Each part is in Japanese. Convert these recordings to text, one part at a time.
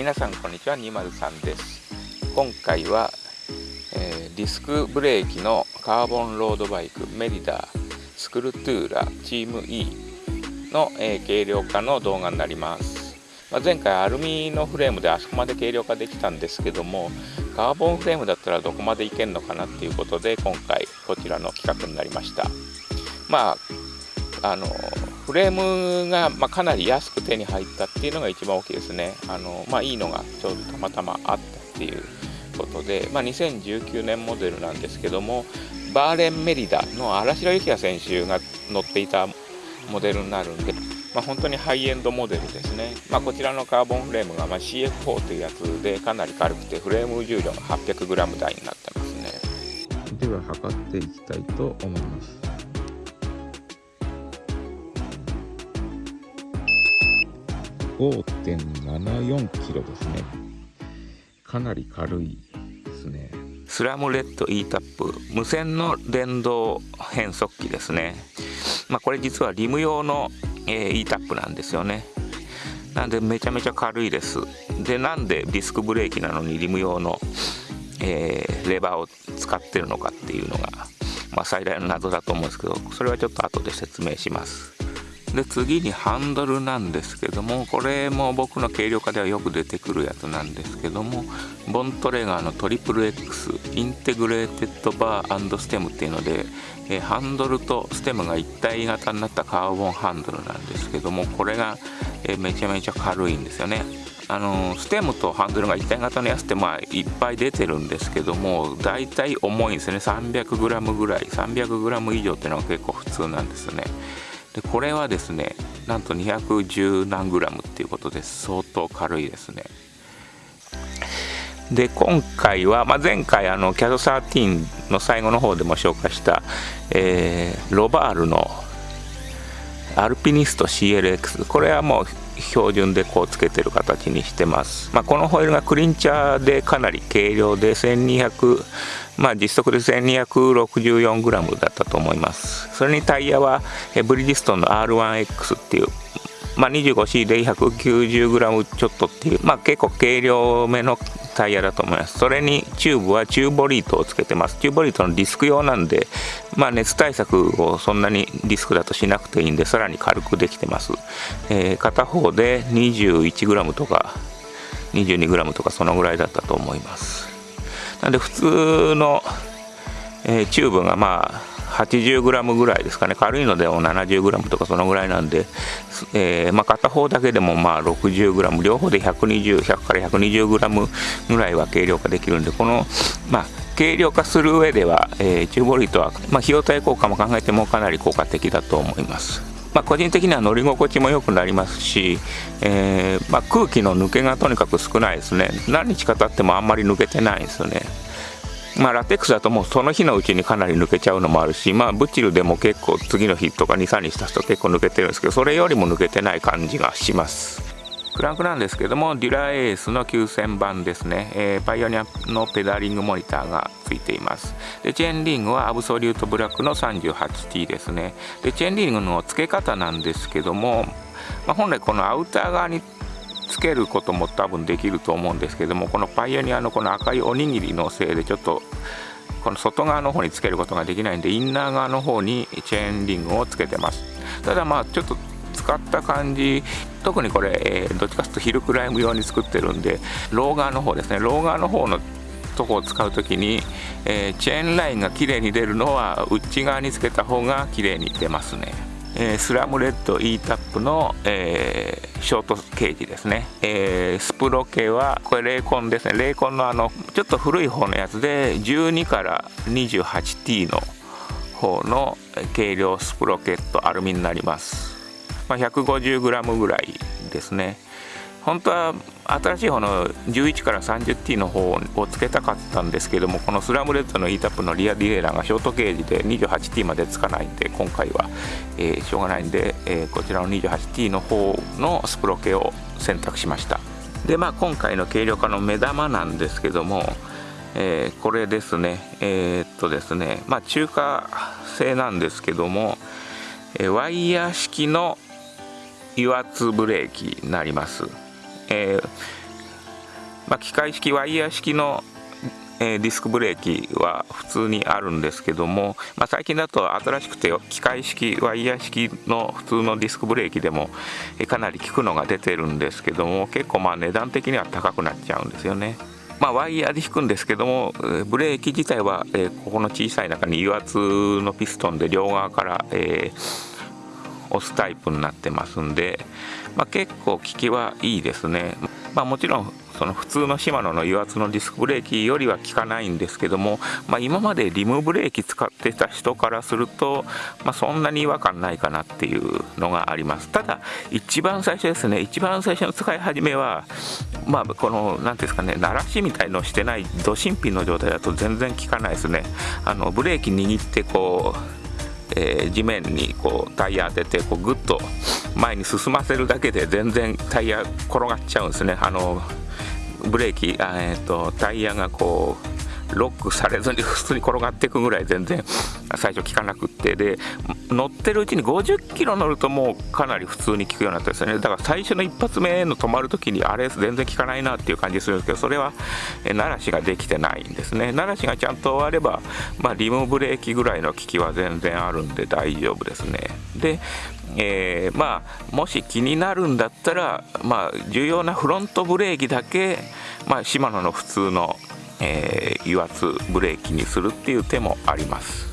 皆さんこんにちは203です。今回は、えー、ディスクブレーキのカーボンロードバイクメリダースクルトゥーラチーム E の、えー、軽量化の動画になります、まあ、前回アルミのフレームであそこまで軽量化できたんですけどもカーボンフレームだったらどこまでいけるのかなっていうことで今回こちらの企画になりました。まああのフレームが、ま、かなり安く手に入ったっていうのが一番大きいですね。あのまあ、いいのがちょうどたまたまあったっていうことで、まあ、2019年モデルなんですけども、バーレンメリダの荒城幸也選手が乗っていたモデルになるんで、まあ、本当にハイエンドモデルですね。まあ、こちらのカーボンフレームがま CF4 というやつでかなり軽くて、フレーム重量が 800g 台になってますね。では測っていきたいと思います。5.74キロですね。かなり軽いですね。スラムレッド e タップ無線の電動変速機ですね。まあこれ実はリム用の、え、e タップなんですよね。なんでめちゃめちゃ軽いです。でなんでディスクブレーキなのにリム用の、えー、レバーを使ってるのかっていうのが、まあ、最大の謎だと思うんですけどそれはちょっと後で説明します。で次にハンドルなんですけどもこれも僕の軽量化ではよく出てくるやつなんですけども Bontrager のトリプル X integrated bar stem っていうので、えハンドルとステムが一体型になったカーボンハンドルなんですけどもこれが、えめちゃめちゃ軽いんですよね。あのステムとハンドルが一体型のやつってまあいっぱい出てるんですけども大体重いんですよね。300g ぐらい 300g 以上っていうのが結構普通なんですよね。でこれはですねなんと210何グラムっていうことで相当軽いですね。で今回は、まあ、前回あの CAD13 の最後の方でも紹介した、えー、ロバールのアルピニスト CLX これはもう標準でこうつけてる形にしてます、まあ、このホイールがクリンチャーでかなり軽量で1200まあ実測で 1264g だったと思います。それにタイヤはブリヂストンの R1X っていうまあ、25C で 190g ちょっとっていう、まあ、結構軽量めのタイヤだと思います。それにチューブはチューボリートをつけてます。チューボリートのディスク用なんで、まあ、熱対策をそんなにディスクだとしなくていいんでさらに軽くできてます、えー、片方で 21g とか 22g とかそのぐらいだったと思います。なんで普通の、えー、チューブがまあ 80g ぐらいですかね。軽いのでも 70g とかそのぐらいなんで、えー、まあ、片方だけでもまあ 60g 両方で120100から 120g ぐらいは軽量化できるんでこのまあ軽量化する上では、えー、チューボリートは、まあ、費用対効果も考えてもかなり効果的だと思います。まあ、個人的には乗り心地も良くなりますし、えー、ま、空気の抜けがとにかく少ないですね。何日か経ってもあんまり抜けてないんですよね。まあ、ラテックスだともうその日のうちにかなり抜けちゃうのもあるし、まあ、ブチルでも結構次の日とか23日経つと結構抜けてるんですけどそれよりも抜けてない感じがします。クランクなんですけどもデュラエースの9000番ですね、えー、パイオニアのペダリングモニターがついています。でチェーンリングはアブソリュートブラックの 38T ですね。でチェーンリングの付け方なんですけども、まあ、本来このアウター側につけることも多分できると思うんですけどもこのパイオニアのこの赤いおにぎりのせいでちょっとこの外側の方につけることができないんでインナー側の方にチェーンリングをつけてます。ただまあちょっと使った感じ特にこれ、えー、どっちかというとヒルクライム用に作ってるんでロー側の方ですね。ロー側の方のとこを使う時に、えー、チェーンラインが綺麗に出るのは内側につけた方が綺麗に出ますね。えー、スラムレッド E タップの、えー、ショートケージですね、えー、スプロケはこれ Recon ですね。 Recon のあのちょっと古い方のやつで12から 28T の方の軽量スプロケットアルミになります、まあ、150g ぐらいですね。本当は新しい方の11から 30T の方をつけたかったんですけどもこのスラムレッドの E タップのリアディレイラーがショートゲージで 28T までつかないんで今回は、えー、しょうがないんで、えー、こちらの 28T の方のスプロケを選択しました。でまあ今回の軽量化の目玉なんですけどもえー、これですね。えー、っとですねまあ中華製なんですけども、え、ワイヤー式の油圧ブレーキになります。えー、まあ、機械式ワイヤー式のえディスクブレーキは普通にあるんですけども、まあ、最近だと新しくて機械式ワイヤー式の普通のディスクブレーキでも、えかなり効くのが出てるんですけども結構まあ値段的には高くなっちゃうんですよね。まあ、ワイヤーで引くんですけどもブレーキ自体は、えここの小さい中に油圧のピストンで両側から、えー、押すタイプになってますんで、まあ、結構効きはいいですね。まあ、もちろんその普通のシマノの油圧のディスクブレーキよりは効かないんですけども、まあ、今までリムブレーキ使ってた人からすると、まあ、そんなに違和感ないかなっていうのがありますただ一番最初ですね一番最初の使い始めはまあこの何ていうんですかね鳴らしみたいのをしてないド新品の状態だと全然効かないですねあのブレーキ握ってこうえー、地面にこうタイヤ当ててこうグッと前に進ませるだけで全然タイヤ転がっちゃうんですね。あのブレーキあ、えーと、タイヤがこうロックされずに普通に転がっていくぐらい全然最初効かなくって。で乗ってるうちに50キロ乗るともうかなり普通に効くようになったんですよね。だから最初の一発目の止まるときにあれ全然効かないなっていう感じするんですけどそれは鳴らしができてないんですね。鳴らしがちゃんとあれば、まあ、リムブレーキぐらいの効きは全然あるんで大丈夫ですね。でえー、まあ、もし気になるんだったら、まあ、重要なフロントブレーキだけ、まあ、シマノの普通の、えー、油圧ブレーキにするっていう手もあります。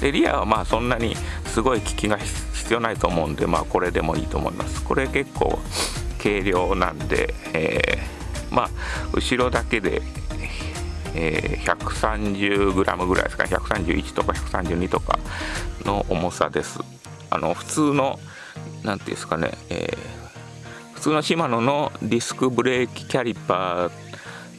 でリアはまあそんなにすごい効きが必要ないと思うんで、まあ、これでもいいと思います。これ結構軽量なんで、えー、まあ後ろだけでえー、130g ぐらいですか。131とか132とかの重さです。あの普通の何ていうんですかね、えー、普通のシマノのディスクブレーキキャリパー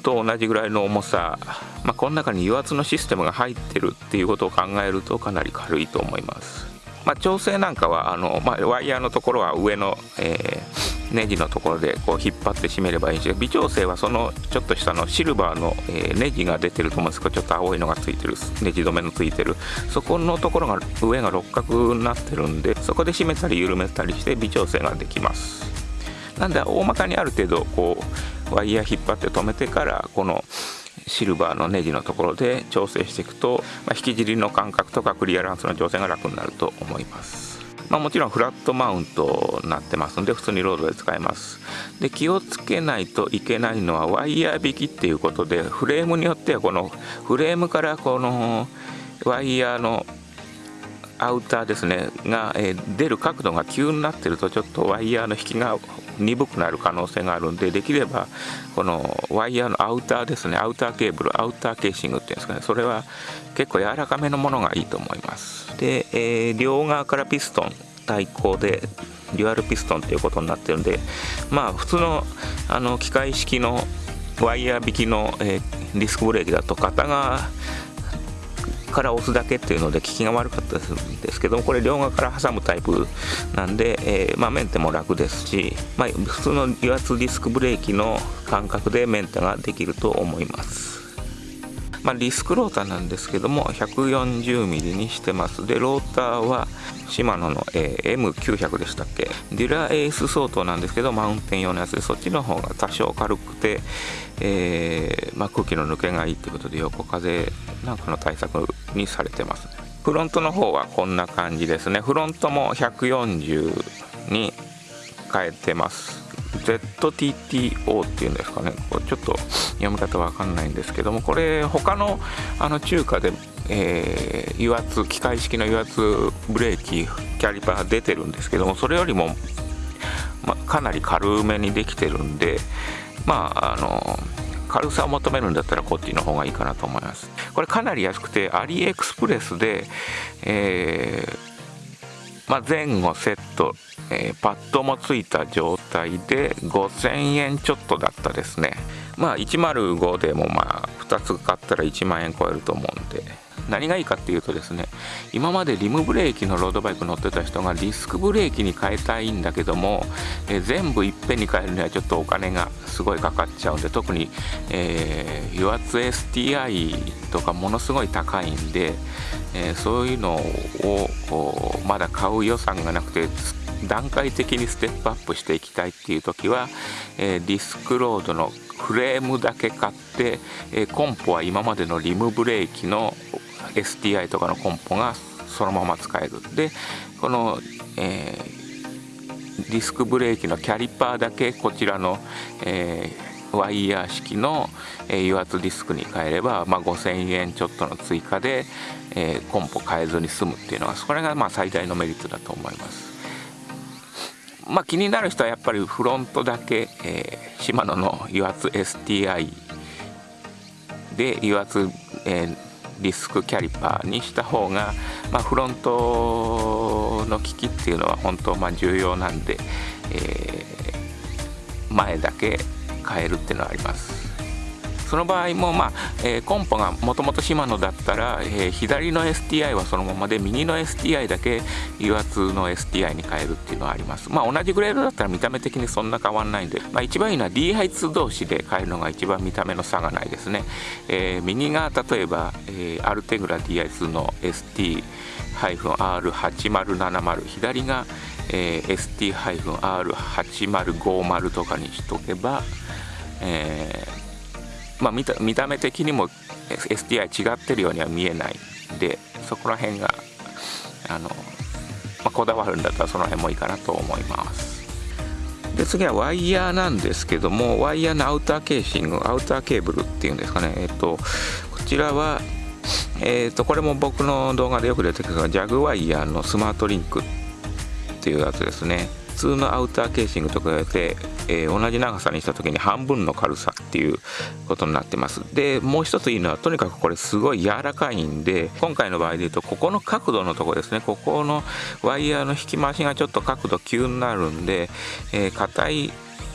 と同じぐらいの重さ、まあ、この中に油圧のシステムが入ってるっていうことを考えるとかなり軽いと思います。まあ、調整なんかはあの、まあ、ワイヤーのところは上の、えー、ネジのところでこう引っ張って締めればいいんですけど微調整はそのちょっと下のシルバーの、えー、ネジが出てると思うんですけどちょっと青いのがついてるネジ止めのついてるそこのところが上が六角になってるんでそこで締めたり緩めたりして微調整ができますなんで大まかにある程度こうワイヤー引っ張って止めてからこのシルバーのネジのところで調整していくと、まあ、引き尻の感覚とかクリアランスの調整が楽になると思います。まあ、もちろんフラットマウントになってますので普通にロードで使えますで気をつけないといけないのはワイヤー引きっていうことでフレームによってはこのフレームからこのワイヤーのアウターですね。が、え出る角度が急になってるとちょっとワイヤーの引きが鈍くなる可能性があるんでできればこのワイヤーのアウターですね。アウターケーブルアウターケーシングっていうんですかね。それは結構柔らかめのものがいいと思います。で、えー、両側からピストン対抗でデュアルピストンということになってるんでまあ普通のあの機械式のワイヤー引きの、えー、ディスクブレーキだと片側から押すだけっていうので効きが悪かったんですけどもこれ両側から挟むタイプなんで、えー、まあ、メンテも楽ですし、まあ、普通の油圧ディスクブレーキの感覚でメンテができると思います。まあ、ディスクローターなんですけども 140mm にしてます。でローターはシマノの、えー、M900 でしたっけ？デュラエース相当なんですけどマウンテン用のやつでそっちの方が多少軽くて、えー、まあ、空気の抜けがいいってことで横風なんかの対策にされてます。フロントの方はこんな感じですね。フロントも140に変えてます。ZTTO っていうんですかね。これちょっと読み方わかんないんですけどもこれ他のあの中華で、えー、油圧機械式の油圧ブレーキキャリパー出てるんですけどもそれよりも、まかなり軽めにできてるんでまああの軽さを求めるんだったらこっちの方がいいかなと思います。これかなり安くてアリエクスプレスで、えー、まあ、前後セット、えー、パッドもついた状態で5000円ちょっとだったですね。まあ105でもまあ2つ買ったら1万円超えると思うんで。何がいいかっていうとですね今までリムブレーキのロードバイク乗ってた人がディスクブレーキに変えたいんだけども、え全部いっぺんに変えるにはちょっとお金がすごいかかっちゃうんで特に、えー、油圧 STI とかものすごい高いんで、えー、そういうのをまだ買う予算がなくて段階的にステップアップしていきたいっていう時は、えー、ディスクロードのフレームだけ買って、えー、コンポは今までのリムブレーキの STI とかのコンポがそのまま使えるでこの、えー、ディスクブレーキのキャリパーだけこちらの、えー、ワイヤー式の、えー、油圧ディスクに変えれば、まあ、5000円ちょっとの追加で、えー、コンポ変えずに済むっていうのがそれがまあ最大のメリットだと思います。まあ、気になる人はやっぱりフロントだけ、えー、シマノの油圧 STI で油圧、えー、ディスクキャリパーにした方が、まあ、フロントの機器っていうのは本当まあ重要なんで、えー、前だけ変えるっていうのはあります。その場合も、まあえー、コンポがもともとシマノだったら、えー、左の STI はそのままで右の STI だけ油圧の STI に変えるっていうのはあります。まあ同じグレードだったら見た目的にそんな変わんないんで、まあ、一番いいのは D 配ツ同士で変えるのが一番見た目の差がないですね、えー、右が例えば、え、アルテグラ DI2 の ST-R8070 左が、え、ST-R8050 とかにしとけば、えーまあ、見た見た目的にも STI 違ってるようには見えない。でそこら辺があの、まあ、こだわるんだったらその辺もいいかなと思います。で次はワイヤーなんですけどもワイヤーのアウターケーシングアウターケーブルっていうんですかね。えっとこちらはえっとこれも僕の動画でよく出てくるジャグワイヤーのスマートリンクっていうやつですね。通のアウターケーシングと比べて、えー、同じ長さにした時に半分の軽さっていうことになってます。でもう一ついいのはとにかくこれすごい柔らかいんで今回の場合で言うとここの角度のとこですね。ここのワイヤーの引き回しがちょっと角度急になるんで硬、えー、い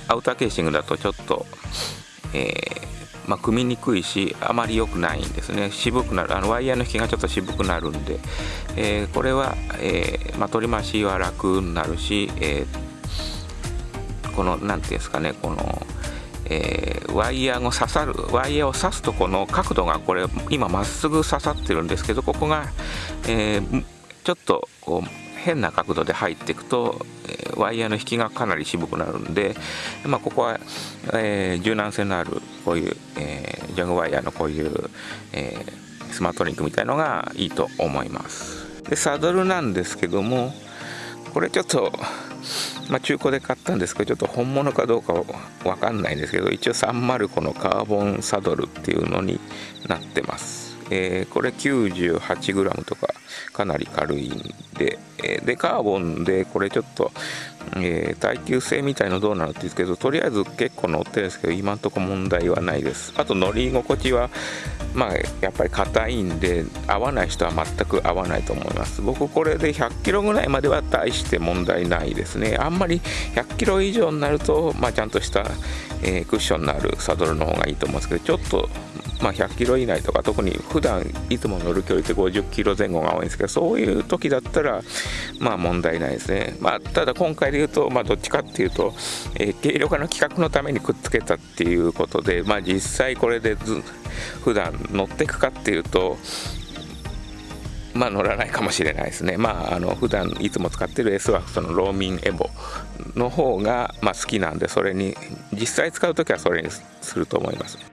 アウターケーシングだとちょっと、えーまあ、組みにくいしあまり良くないんですね。渋くなる。あのワイヤーの引きがちょっと渋くなるんで、えー、これは、えーまあ、取り回しは楽になるし、えー、この何ていうんですかね。この、えー、ワイヤーが刺さるワイヤーを刺すとこの角度がこれ今まっすぐ刺さってるんですけどここが、えー、ちょっとこう変な角度で入っていくと、ワイヤーの引きがかなり渋くなるんで、まあ、ここは、えー、柔軟性のあるこういう、えー、ジャグワイヤーのこういう、えー、スマートリンクみたいのがいいと思います。でサドルなんですけどもこれちょっとまあ、中古で買ったんですけどちょっと本物かどうかわかんないんですけど一応305のカーボンサドルっていうのになってます。えー、これ 98g とかかなり軽いんで、えー、でカーボンでこれちょっと、えー、耐久性みたいのどうなのって言うんですけどとりあえず結構乗ってるんですけど今んとこ問題はないです。あと乗り心地はまあやっぱり硬いんで合わない人は全く合わないと思います。僕これで100キロぐらいまでは大して問題ないですね。あんまり100キロ以上になると、まあ、ちゃんとした、えー、クッションのあるサドルの方がいいと思うんですけどちょっとまあ、100キロ以内とか特に普段いつも乗る距離って50キロ前後が多いんですけどそういう時だったらまあ問題ないですね、まあ、ただ今回で言うと、まあ、どっちかっていうと、えー、軽量化の企画のためにくっつけたっていうことで、まあ、実際これでず普段乗っていくかっていうとまあ乗らないかもしれないですね。まああの普段いつも使ってる S はそのローミンエボの方がまあ好きなんでそれに実際使う時はそれにすると思います。